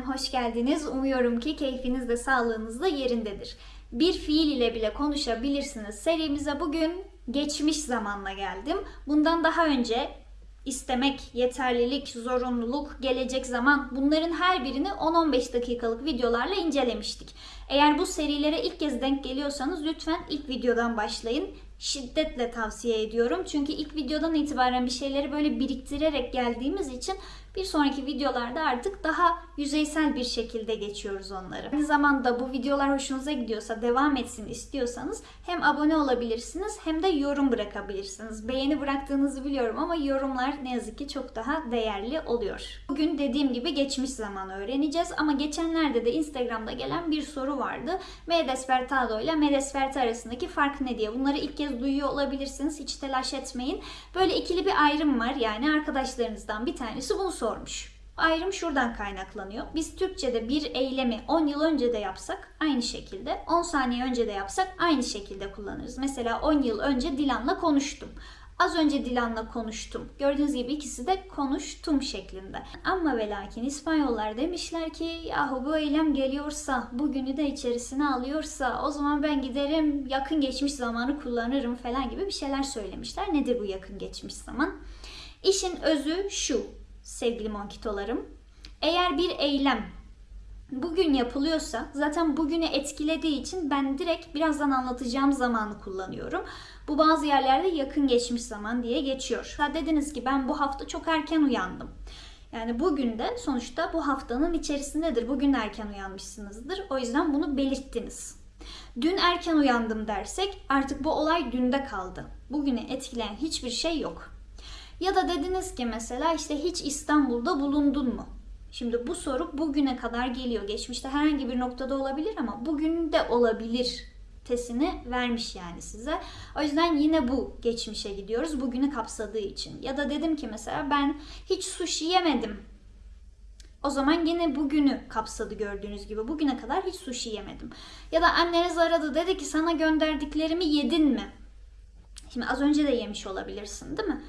efendim, hoş geldiniz. Umuyorum ki keyfiniz de sağlığınız da yerindedir. Bir fiil ile bile konuşabilirsiniz. Serimize bugün geçmiş zamanla geldim. Bundan daha önce istemek, yeterlilik, zorunluluk, gelecek zaman bunların her birini 10-15 dakikalık videolarla incelemiştik. Eğer bu serilere ilk kez denk geliyorsanız lütfen ilk videodan başlayın. Şiddetle tavsiye ediyorum. Çünkü ilk videodan itibaren bir şeyleri böyle biriktirerek geldiğimiz için bir sonraki videolarda artık daha yüzeysel bir şekilde geçiyoruz onları. Aynı zamanda bu videolar hoşunuza gidiyorsa, devam etsin istiyorsanız hem abone olabilirsiniz hem de yorum bırakabilirsiniz. Beğeni bıraktığınızı biliyorum ama yorumlar ne yazık ki çok daha değerli oluyor. Bugün dediğim gibi geçmiş zamanı öğreneceğiz ama geçenlerde de Instagram'da gelen bir soru vardı. Me ile me desperta arasındaki fark ne diye. Bunları ilk kez duyuyor olabilirsiniz. Hiç telaş etmeyin. Böyle ikili bir ayrım var. Yani arkadaşlarınızdan bir tanesi bunu sormuş. Ayrım şuradan kaynaklanıyor. Biz Türkçe'de bir eylemi 10 yıl önce de yapsak aynı şekilde, 10 saniye önce de yapsak aynı şekilde kullanırız. Mesela 10 yıl önce Dilan'la konuştum. Az önce Dilan'la konuştum. Gördüğünüz gibi ikisi de konuştum şeklinde. Ama ve lakin İspanyollar demişler ki yahu bu eylem geliyorsa, bugünü de içerisine alıyorsa o zaman ben giderim yakın geçmiş zamanı kullanırım falan gibi bir şeyler söylemişler. Nedir bu yakın geçmiş zaman? İşin özü şu sevgili monkitolarım. Eğer bir eylem bugün yapılıyorsa zaten bugünü etkilediği için ben direkt birazdan anlatacağım zamanı kullanıyorum. Bu bazı yerlerde yakın geçmiş zaman diye geçiyor. Ha dediniz ki ben bu hafta çok erken uyandım. Yani bugün de sonuçta bu haftanın içerisindedir. Bugün erken uyanmışsınızdır. O yüzden bunu belirttiniz. Dün erken uyandım dersek artık bu olay dünde kaldı. Bugünü etkileyen hiçbir şey yok. Ya da dediniz ki mesela işte hiç İstanbul'da bulundun mu? Şimdi bu soru bugüne kadar geliyor. Geçmişte herhangi bir noktada olabilir ama bugün de olabilir tesini vermiş yani size. O yüzden yine bu geçmişe gidiyoruz bugünü kapsadığı için. Ya da dedim ki mesela ben hiç sushi yemedim. O zaman yine bugünü kapsadı gördüğünüz gibi. Bugüne kadar hiç sushi yemedim. Ya da anneniz aradı dedi ki sana gönderdiklerimi yedin mi? Şimdi az önce de yemiş olabilirsin değil mi?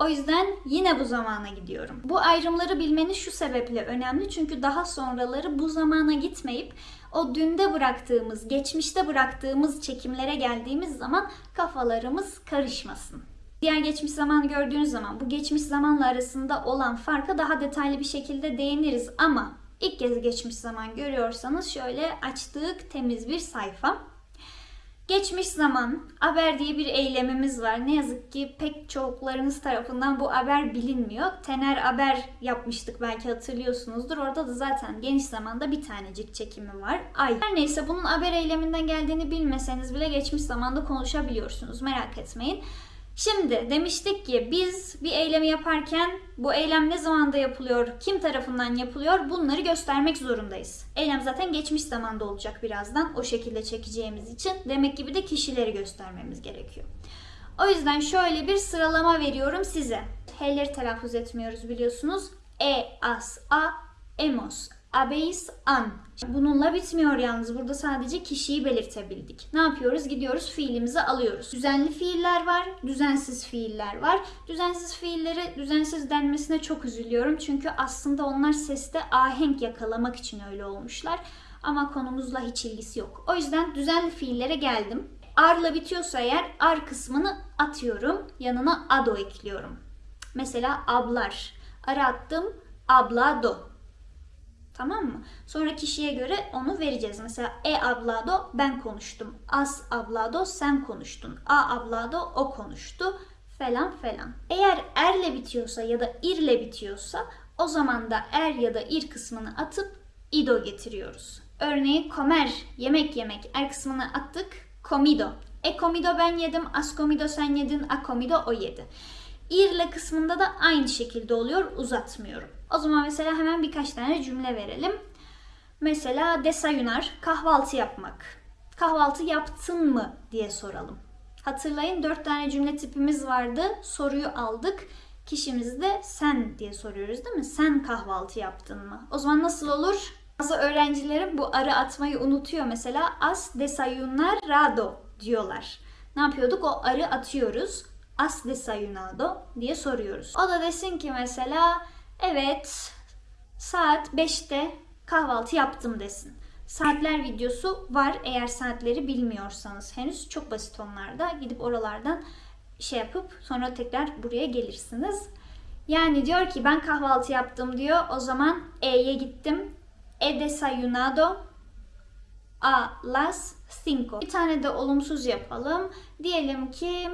O yüzden yine bu zamana gidiyorum. Bu ayrımları bilmeniz şu sebeple önemli çünkü daha sonraları bu zamana gitmeyip o dünde bıraktığımız, geçmişte bıraktığımız çekimlere geldiğimiz zaman kafalarımız karışmasın. Diğer geçmiş zamanı gördüğünüz zaman bu geçmiş zamanla arasında olan farka daha detaylı bir şekilde değiniriz ama ilk kez geçmiş zaman görüyorsanız şöyle açtık temiz bir sayfa. Geçmiş zaman haber diye bir eylemimiz var. Ne yazık ki pek çoklarınız tarafından bu haber bilinmiyor. Tener haber yapmıştık belki hatırlıyorsunuzdur. Orada da zaten geniş zamanda bir tanecik çekimi var. Ay. Her neyse bunun haber eyleminden geldiğini bilmeseniz bile geçmiş zamanda konuşabiliyorsunuz. Merak etmeyin. Şimdi demiştik ki biz bir eylemi yaparken bu eylem ne zamanda yapılıyor, kim tarafından yapılıyor bunları göstermek zorundayız. Eylem zaten geçmiş zamanda olacak birazdan o şekilde çekeceğimiz için. Demek gibi de kişileri göstermemiz gerekiyor. O yüzden şöyle bir sıralama veriyorum size. H'leri telaffuz etmiyoruz biliyorsunuz. E, as, a, emos, abeis, an. Bununla bitmiyor yalnız. Burada sadece kişiyi belirtebildik. Ne yapıyoruz? Gidiyoruz fiilimizi alıyoruz. Düzenli fiiller var, düzensiz fiiller var. Düzensiz fiillere düzensiz denmesine çok üzülüyorum. Çünkü aslında onlar seste ahenk yakalamak için öyle olmuşlar. Ama konumuzla hiç ilgisi yok. O yüzden düzenli fiillere geldim. Ar'la bitiyorsa eğer ar kısmını atıyorum. Yanına ado ekliyorum. Mesela ablar. Ara attım. Ablado. Tamam mı? Sonra kişiye göre onu vereceğiz. Mesela e ablado ben konuştum. As ablado sen konuştun. A ablado o konuştu falan falan. Eğer erle bitiyorsa ya da irle bitiyorsa o zaman da er ya da ir kısmını atıp ido getiriyoruz. Örneğin comer yemek yemek er kısmını attık comido. E comido ben yedim, as comido sen yedin, a comido o yedi. İrle kısmında da aynı şekilde oluyor uzatmıyorum. O zaman mesela hemen birkaç tane cümle verelim. Mesela desayunar, kahvaltı yapmak. Kahvaltı yaptın mı diye soralım. Hatırlayın dört tane cümle tipimiz vardı. Soruyu aldık. Kişimizi de sen diye soruyoruz değil mi? Sen kahvaltı yaptın mı? O zaman nasıl olur? Bazı öğrencilerim bu arı atmayı unutuyor mesela. As desayunarado diyorlar. Ne yapıyorduk? O arı atıyoruz. As desayunado diye soruyoruz. O da desin ki mesela Evet, saat 5'te kahvaltı yaptım desin. Saatler videosu var eğer saatleri bilmiyorsanız henüz çok basit onlarda. Gidip oralardan şey yapıp sonra tekrar buraya gelirsiniz. Yani diyor ki ben kahvaltı yaptım diyor. O zaman E'ye gittim. He desayunado a las cinco. Bir tane de olumsuz yapalım. Diyelim ki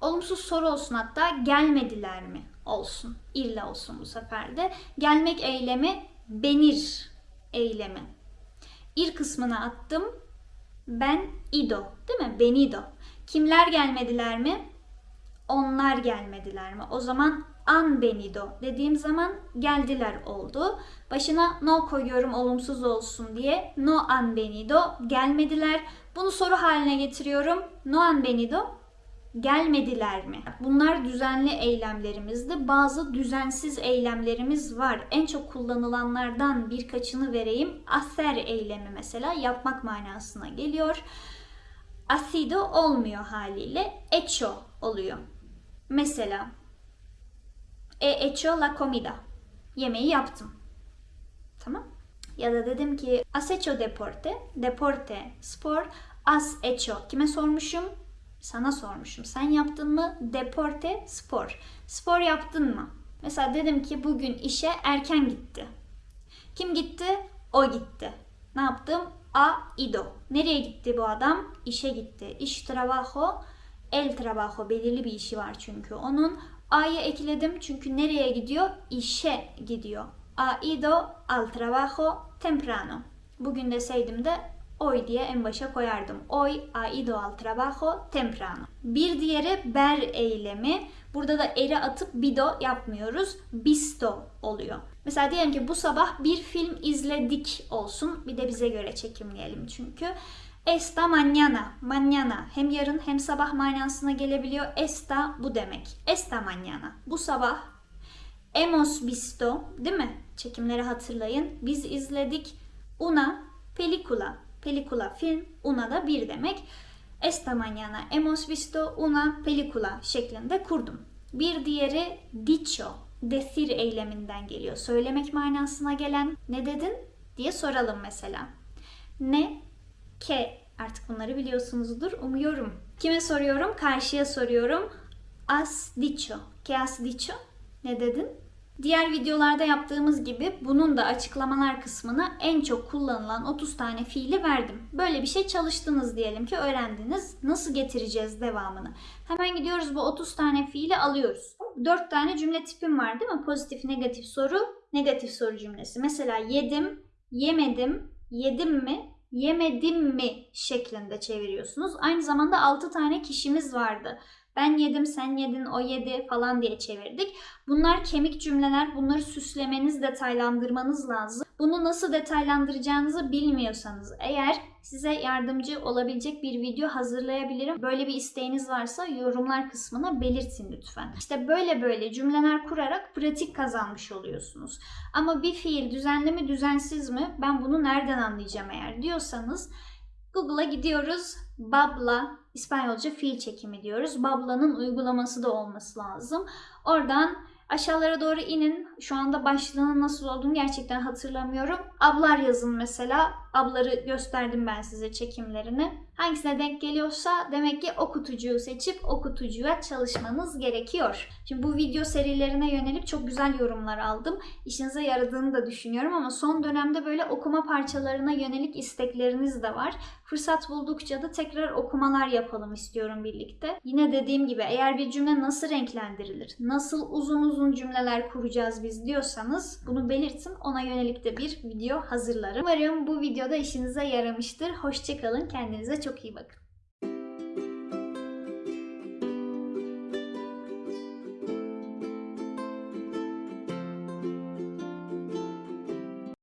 olumsuz soru olsun hatta gelmediler mi olsun. İlla olsun bu sefer de. Gelmek eylemi benir eylemi. İr kısmına attım. Ben ido değil mi? Benido. Kimler gelmediler mi? Onlar gelmediler mi? O zaman an benido dediğim zaman geldiler oldu. Başına no koyuyorum olumsuz olsun diye. No han venido gelmediler. Bunu soru haline getiriyorum. No han venido gelmediler mi? Bunlar düzenli eylemlerimizdi. Bazı düzensiz eylemlerimiz var. En çok kullanılanlardan birkaçını vereyim. Hacer eylemi mesela yapmak manasına geliyor. Asido olmuyor haliyle. Hecho oluyor. Mesela He hecho la comida. Yemeği yaptım. Tamam. Ya da dedim ki has hecho deporte. Deporte, spor. Has hecho. Kime sormuşum? Sana sormuşum. Sen yaptın mı? Deporte, spor. Spor yaptın mı? Mesela dedim ki bugün işe erken gitti. Kim gitti? O gitti. Ne yaptım? A ido. Nereye gitti bu adam? İşe gitti. İş trabajo, el trabajo. Belirli bir işi var çünkü onun. A'yı ekledim çünkü nereye gidiyor? İşe gidiyor. Ha ido al trabajo temprano. Bugün deseydim de hoy diye en başa koyardım. Hoy ha ido al trabajo temprano. Bir diğeri ber eylemi. Burada da eri atıp bido yapmıyoruz. Bisto oluyor. Mesela diyelim ki bu sabah bir film izledik olsun. Bir de bize göre çekimleyelim çünkü. Esta mañana, mañana hem yarın hem sabah manasına gelebiliyor. Esta bu demek. Esta mañana, bu sabah. Hemos visto, değil mi? Çekimleri hatırlayın. Biz izledik. Una película, película film, una da bir demek. Esta mañana hemos visto una película şeklinde kurdum. Bir diğeri dicho, decir eyleminden geliyor. Söylemek manasına gelen ne dedin diye soralım mesela. Ne ke artık bunları biliyorsunuzdur umuyorum. Kime soruyorum? Karşıya soruyorum. Has dicho. Que has dicho? Ne dedin? Diğer videolarda yaptığımız gibi bunun da açıklamalar kısmına en çok kullanılan 30 tane fiili verdim. Böyle bir şey çalıştınız diyelim ki öğrendiniz. Nasıl getireceğiz devamını? Hemen gidiyoruz bu 30 tane fiili alıyoruz. 4 tane cümle tipim var değil mi? Pozitif, negatif soru, negatif soru cümlesi. Mesela yedim, yemedim, yedim mi, yemedim mi şeklinde çeviriyorsunuz. Aynı zamanda 6 tane kişimiz vardı. Ben yedim, sen yedin, o yedi falan diye çevirdik. Bunlar kemik cümleler. Bunları süslemeniz, detaylandırmanız lazım. Bunu nasıl detaylandıracağınızı bilmiyorsanız eğer size yardımcı olabilecek bir video hazırlayabilirim. Böyle bir isteğiniz varsa yorumlar kısmına belirtin lütfen. İşte böyle böyle cümleler kurarak pratik kazanmış oluyorsunuz. Ama bir fiil düzenli mi düzensiz mi ben bunu nereden anlayacağım eğer diyorsanız Google'a gidiyoruz. Babla İspanyolca fiil çekimi diyoruz. Babla'nın uygulaması da olması lazım. Oradan aşağılara doğru inin. Şu anda başlığının nasıl olduğunu gerçekten hatırlamıyorum. Ablar yazın mesela. Abları gösterdim ben size çekimlerini. Hangisine denk geliyorsa demek ki o kutucuğu seçip o çalışmanız gerekiyor. Şimdi bu video serilerine yönelik çok güzel yorumlar aldım. İşinize yaradığını da düşünüyorum ama son dönemde böyle okuma parçalarına yönelik istekleriniz de var. Fırsat buldukça da tekrar okumalar yapalım istiyorum birlikte. Yine dediğim gibi eğer bir cümle nasıl renklendirilir, nasıl uzun uzun cümleler kuracağız biz diyorsanız bunu belirtin. Ona yönelik de bir video hazırlarım. Umarım bu videoda işinize yaramıştır. Hoşçakalın. Kendinize çok iyi bakın.